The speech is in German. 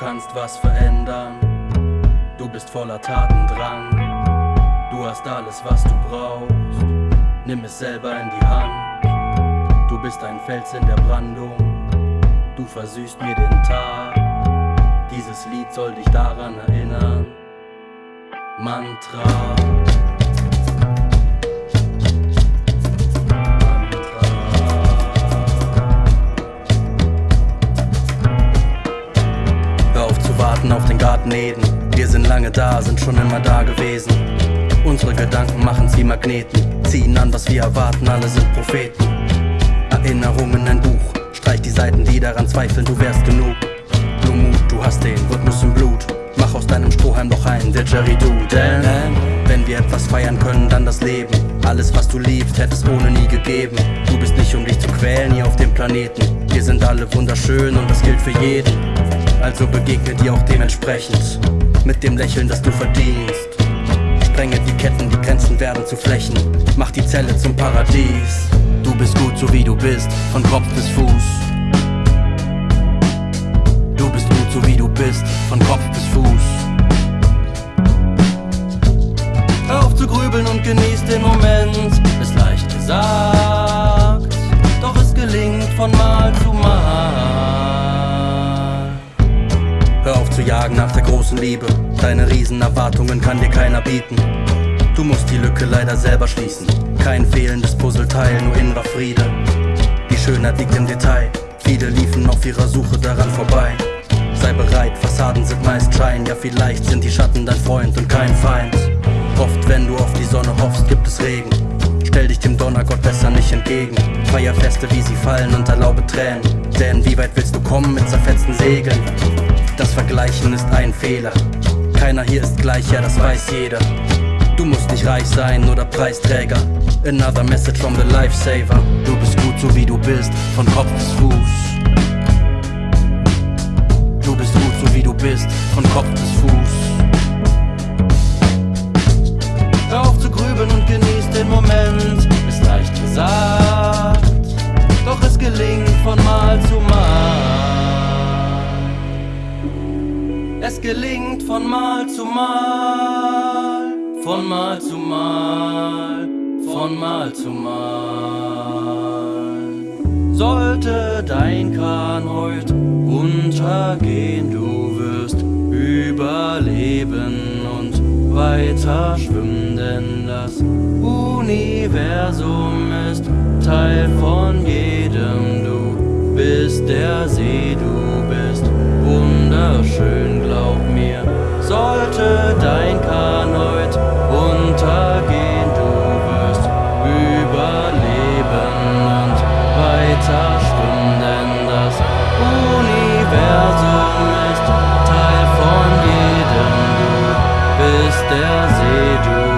kannst was verändern. Du bist voller Tatendrang. Du hast alles, was du brauchst. Nimm es selber in die Hand. Du bist ein Fels in der Brandung. Du versüßt mir den Tag. Dieses Lied soll dich daran erinnern. Mantra. Eden. Wir sind lange da, sind schon immer da gewesen. Unsere Gedanken machen's wie Magneten, ziehen an, was wir erwarten, alle sind Propheten. Erinnerungen ein Buch, streich die Seiten, die daran zweifeln, du wärst genug. Nur Mut, du hast den Rhythmus im Blut. Mach aus deinem Strohhalm doch ein Didgeridoo, denn wenn wir etwas feiern können, dann das Leben. Alles, was du liebst, hätte es ohne nie gegeben. Du bist nicht, um dich zu quälen hier auf dem Planeten. Wir sind alle wunderschön und das gilt für jeden. Also begegne dir auch dementsprechend. Mit dem Lächeln, das du verdienst. Sprenge die Ketten, die Grenzen werden zu Flächen. Mach die Zelle zum Paradies. Du bist gut, so wie du bist, von Kopf bis Fuß. Du bist gut, so wie du bist, von Kopf bis Fuß. Hör auf zu grübeln und genieß den Moment. Ist leicht gesagt, zu jagen nach der großen Liebe. Deine Riesenerwartungen kann dir keiner bieten. Du musst die Lücke leider selber schließen. Kein fehlendes Puzzleteil, nur innerer Friede. Die Schönheit liegt im Detail. Viele liefen auf ihrer Suche daran vorbei. Sei bereit, Fassaden sind meist Schein. Ja, vielleicht sind die Schatten dein Freund und kein Feind. Oft, wenn du auf die Sonne hoffst, gibt es Regen. Stell dich dem Donnergott besser nicht entgegen. Feier Feste, wie sie fallen und erlaube Tränen. Denn wie weit willst du kommen mit zerfetzten Segeln? Das Vergleichen ist ein Fehler. Keiner hier ist gleich, ja, das weiß jeder. Du musst nicht reich sein oder Preisträger. Another message from the Lifesaver. Du bist gut, so wie du bist, von Kopf bis Fuß. Du bist gut, so wie du bist, von Kopf bis von Mal zu Mal, von Mal zu Mal, von Mal zu Mal. Sollte dein Kahn heut untergehen, du wirst überleben und weiter schwimmen, denn das Universum ist Teil von der.